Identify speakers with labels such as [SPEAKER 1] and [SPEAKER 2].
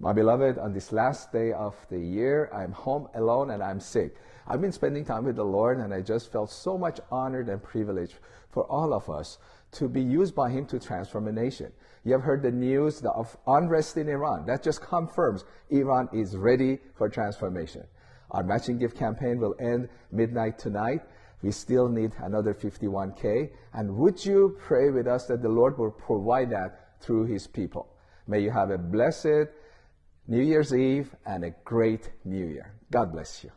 [SPEAKER 1] My beloved, on this last day of the year, I'm home alone and I'm sick. I've been spending time with the Lord and I just felt so much honored and privileged for all of us to be used by Him to transform a nation. You have heard the news of unrest in Iran. That just confirms Iran is ready for transformation. Our matching gift campaign will end midnight tonight. We still need another 51K. And would you pray with us that the Lord will provide that through His people? May you have a blessed New Year's Eve and a great New Year. God bless you.